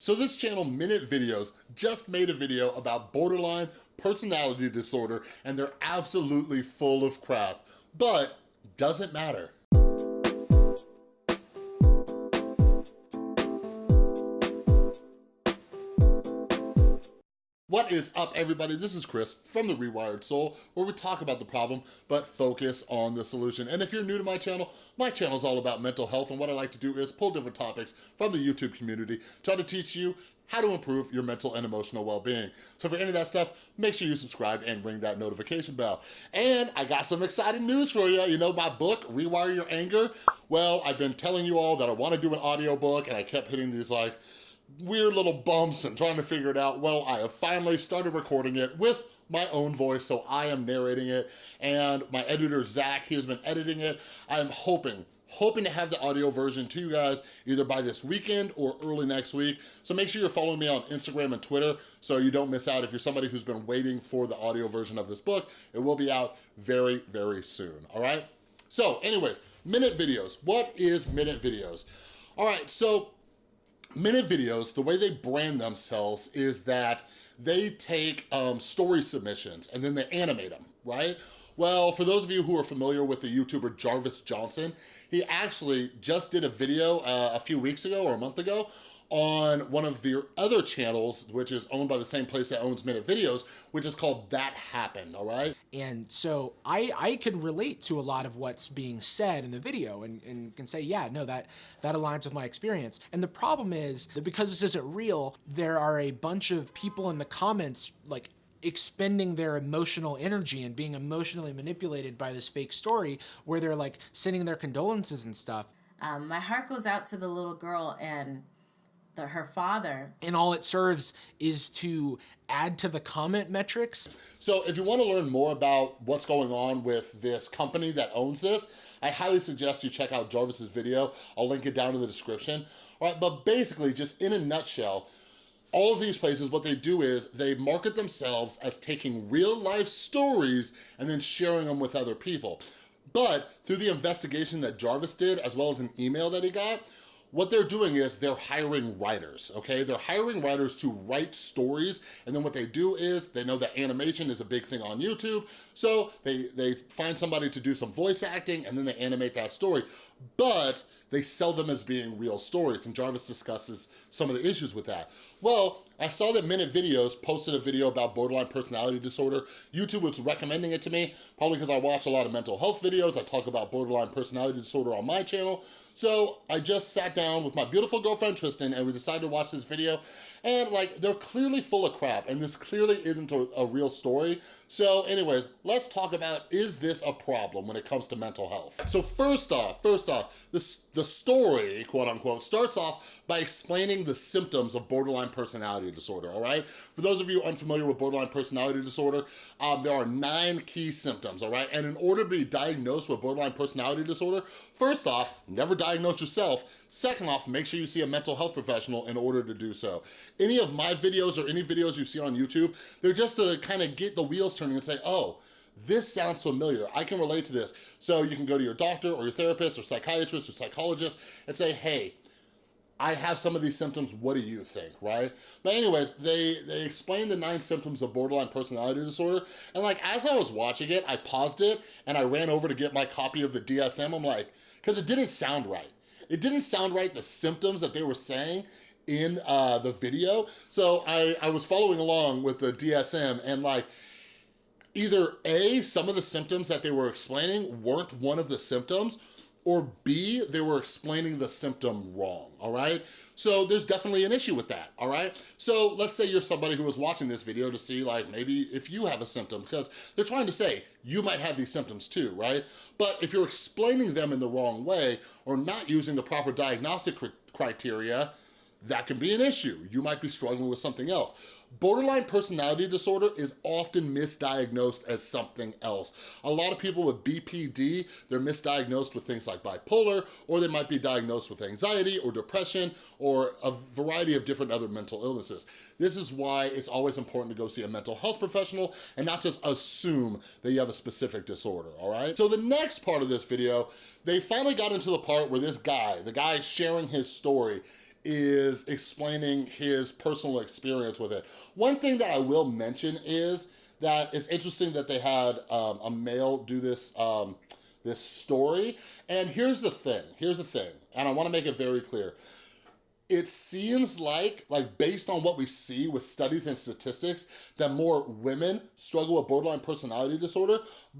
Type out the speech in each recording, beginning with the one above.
So this channel, Minute Videos, just made a video about borderline personality disorder and they're absolutely full of crap, but doesn't matter. What is up, everybody? This is Chris from The Rewired Soul, where we talk about the problem, but focus on the solution. And if you're new to my channel, my channel is all about mental health, and what I like to do is pull different topics from the YouTube community, try to teach you how to improve your mental and emotional well-being. So for any of that stuff, make sure you subscribe and ring that notification bell. And I got some exciting news for you. You know my book, Rewire Your Anger? Well, I've been telling you all that I wanna do an audiobook, and I kept hitting these like, weird little bumps and trying to figure it out. Well, I have finally started recording it with my own voice, so I am narrating it, and my editor, Zach, he has been editing it. I'm hoping hoping to have the audio version to you guys either by this weekend or early next week. So make sure you're following me on Instagram and Twitter so you don't miss out. If you're somebody who's been waiting for the audio version of this book, it will be out very, very soon, all right? So anyways, Minute Videos. What is Minute Videos? All right, so Minute Videos, the way they brand themselves is that they take um, story submissions and then they animate them, right? Well, for those of you who are familiar with the YouTuber Jarvis Johnson, he actually just did a video uh, a few weeks ago or a month ago on one of their other channels, which is owned by the same place that owns Minute Videos, which is called That Happened, all right? And so I, I can relate to a lot of what's being said in the video and, and can say, yeah, no, that, that aligns with my experience. And the problem is that because this isn't real, there are a bunch of people in the comments like expending their emotional energy and being emotionally manipulated by this fake story where they're like sending their condolences and stuff. Um, my heart goes out to the little girl and the, her father. And all it serves is to add to the comment metrics. So if you wanna learn more about what's going on with this company that owns this, I highly suggest you check out Jarvis's video. I'll link it down in the description. All right, but basically, just in a nutshell, all of these places, what they do is they market themselves as taking real life stories and then sharing them with other people. But through the investigation that Jarvis did, as well as an email that he got, what they're doing is they're hiring writers, okay? They're hiring writers to write stories, and then what they do is, they know that animation is a big thing on YouTube, so they, they find somebody to do some voice acting, and then they animate that story. But they sell them as being real stories, and Jarvis discusses some of the issues with that. Well, I saw that Minute Videos posted a video about borderline personality disorder. YouTube was recommending it to me, probably because I watch a lot of mental health videos. I talk about borderline personality disorder on my channel. So I just sat down with my beautiful girlfriend Tristan and we decided to watch this video and like they're clearly full of crap and this clearly isn't a, a real story. So anyways, let's talk about is this a problem when it comes to mental health? So first off, first off, this, the story, quote unquote, starts off by explaining the symptoms of borderline personality disorder, all right? For those of you unfamiliar with borderline personality disorder, um, there are nine key symptoms, all right? And in order to be diagnosed with borderline personality disorder, first off, never diagnose yourself. Second off, make sure you see a mental health professional in order to do so. Any of my videos or any videos you see on YouTube, they're just to kind of get the wheels turning and say, oh, this sounds familiar. I can relate to this. So you can go to your doctor or your therapist or psychiatrist or psychologist and say, hey, I have some of these symptoms, what do you think, right? But anyways, they, they explained the nine symptoms of borderline personality disorder, and like, as I was watching it, I paused it, and I ran over to get my copy of the DSM, I'm like, because it didn't sound right. It didn't sound right, the symptoms that they were saying in uh, the video, so I, I was following along with the DSM, and like, either A, some of the symptoms that they were explaining weren't one of the symptoms, or B, they were explaining the symptom wrong, all right? So there's definitely an issue with that, all right? So let's say you're somebody who was watching this video to see like maybe if you have a symptom because they're trying to say you might have these symptoms too, right? But if you're explaining them in the wrong way or not using the proper diagnostic criteria, that can be an issue. You might be struggling with something else. Borderline personality disorder is often misdiagnosed as something else. A lot of people with BPD, they're misdiagnosed with things like bipolar, or they might be diagnosed with anxiety or depression, or a variety of different other mental illnesses. This is why it's always important to go see a mental health professional and not just assume that you have a specific disorder, all right? So the next part of this video, they finally got into the part where this guy, the guy sharing his story, is explaining his personal experience with it. One thing that I will mention is that it's interesting that they had um, a male do this, um, this story. And here's the thing, here's the thing, and I wanna make it very clear it seems like, like based on what we see with studies and statistics, that more women struggle with borderline personality disorder,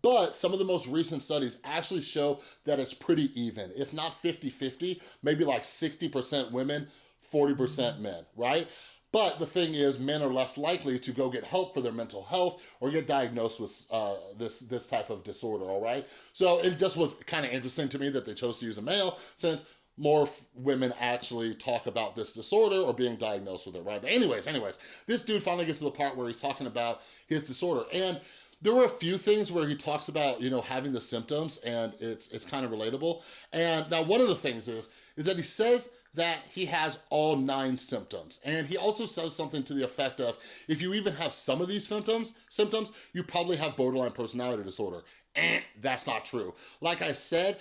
but some of the most recent studies actually show that it's pretty even. If not 50-50, maybe like 60% women, 40% men, right? But the thing is, men are less likely to go get help for their mental health or get diagnosed with uh, this, this type of disorder, all right? So it just was kind of interesting to me that they chose to use a male since more women actually talk about this disorder or being diagnosed with it, right? But anyways, anyways, this dude finally gets to the part where he's talking about his disorder. And there were a few things where he talks about, you know, having the symptoms and it's it's kind of relatable. And now one of the things is, is that he says that he has all nine symptoms. And he also says something to the effect of, if you even have some of these symptoms, symptoms, you probably have borderline personality disorder. And that's not true. Like I said,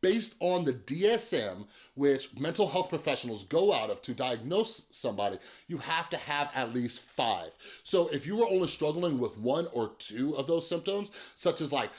based on the DSM, which mental health professionals go out of to diagnose somebody, you have to have at least five. So if you were only struggling with one or two of those symptoms, such as like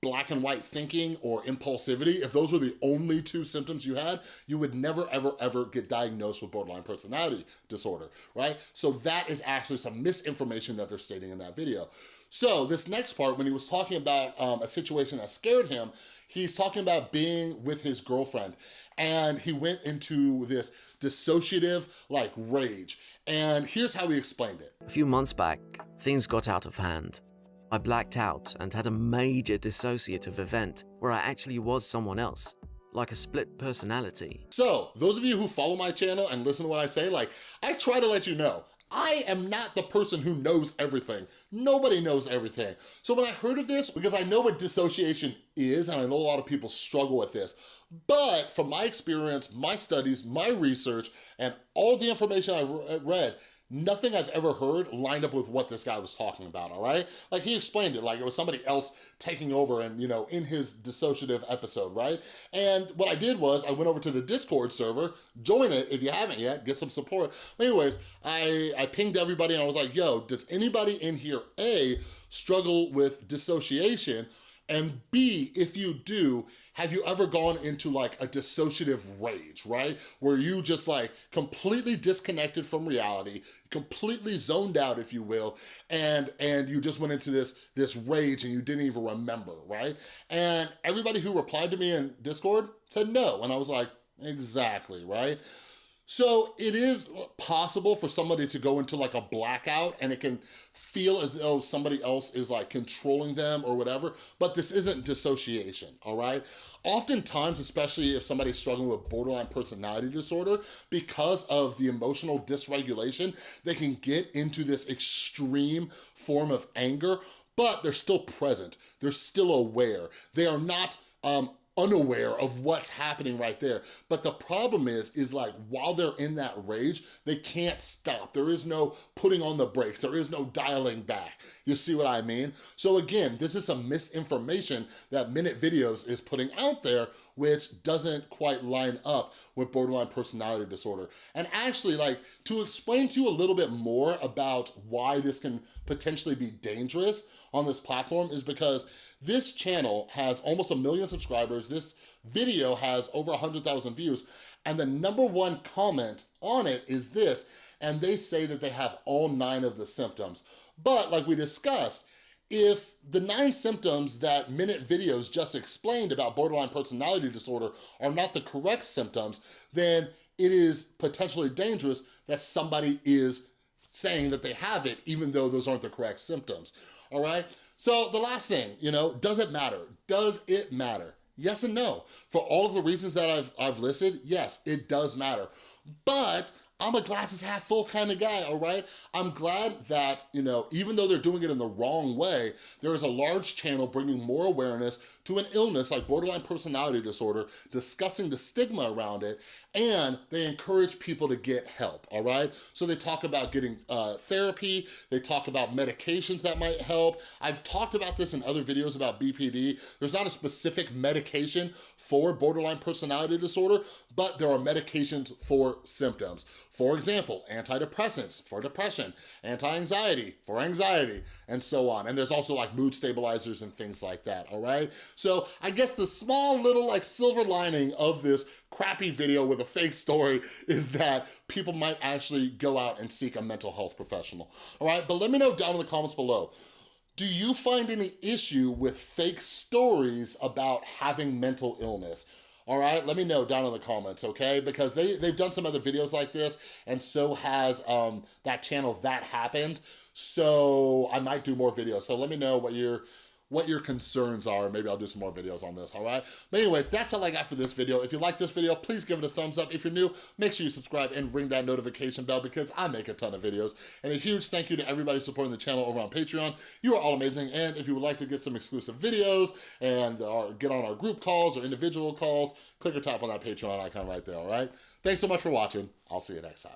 black and white thinking or impulsivity, if those were the only two symptoms you had, you would never, ever, ever get diagnosed with borderline personality disorder, right? So that is actually some misinformation that they're stating in that video. So this next part, when he was talking about um, a situation that scared him, he's talking about being with his girlfriend and he went into this dissociative like rage. And here's how he explained it. A few months back, things got out of hand. I blacked out and had a major dissociative event where I actually was someone else, like a split personality. So, those of you who follow my channel and listen to what I say, like, I try to let you know, I am not the person who knows everything. Nobody knows everything. So when I heard of this, because I know what dissociation is, and I know a lot of people struggle with this, but from my experience, my studies, my research, and all the information I've uh, read, nothing I've ever heard lined up with what this guy was talking about, all right? Like he explained it like it was somebody else taking over and, you know, in his dissociative episode, right? And what I did was I went over to the Discord server, join it if you haven't yet, get some support. Anyways, I, I pinged everybody and I was like, yo, does anybody in here, A, struggle with dissociation? And B, if you do, have you ever gone into like a dissociative rage, right? Where you just like completely disconnected from reality, completely zoned out, if you will, and and you just went into this, this rage and you didn't even remember, right? And everybody who replied to me in Discord said no. And I was like, exactly, right? So it is possible for somebody to go into like a blackout and it can feel as though somebody else is like controlling them or whatever, but this isn't dissociation, all right? Oftentimes, especially if somebody's struggling with borderline personality disorder, because of the emotional dysregulation, they can get into this extreme form of anger, but they're still present. They're still aware. They are not um, unaware of what's happening right there. But the problem is, is like while they're in that rage, they can't stop. There is no putting on the brakes. There is no dialing back. You see what I mean? So again, this is some misinformation that Minute Videos is putting out there, which doesn't quite line up with borderline personality disorder. And actually like to explain to you a little bit more about why this can potentially be dangerous on this platform is because this channel has almost a million subscribers. This video has over 100,000 views. And the number one comment on it is this, and they say that they have all nine of the symptoms. But like we discussed, if the nine symptoms that Minute Videos just explained about borderline personality disorder are not the correct symptoms, then it is potentially dangerous that somebody is saying that they have it even though those aren't the correct symptoms, all right? So the last thing, you know, does it matter? Does it matter? Yes and no. For all of the reasons that I've, I've listed, yes, it does matter. But I'm a glasses half full kind of guy, all right? I'm glad that, you know, even though they're doing it in the wrong way, there is a large channel bringing more awareness to an illness like borderline personality disorder, discussing the stigma around it, and they encourage people to get help, all right? So they talk about getting uh, therapy, they talk about medications that might help. I've talked about this in other videos about BPD. There's not a specific medication for borderline personality disorder, but there are medications for symptoms. For example, antidepressants for depression, anti-anxiety for anxiety, and so on. And there's also like mood stabilizers and things like that, all right? So I guess the small little like silver lining of this crappy video with a fake story is that people might actually go out and seek a mental health professional, all right? But let me know down in the comments below. Do you find any issue with fake stories about having mental illness? All right? Let me know down in the comments, okay? Because they, they've done some other videos like this, and so has um, that channel That Happened, so I might do more videos. So let me know what your what your concerns are. Maybe I'll do some more videos on this, all right? But anyways, that's all I got for this video. If you like this video, please give it a thumbs up. If you're new, make sure you subscribe and ring that notification bell because I make a ton of videos. And a huge thank you to everybody supporting the channel over on Patreon. You are all amazing. And if you would like to get some exclusive videos and or get on our group calls or individual calls, click or tap on that Patreon icon right there, all right? Thanks so much for watching. I'll see you next time.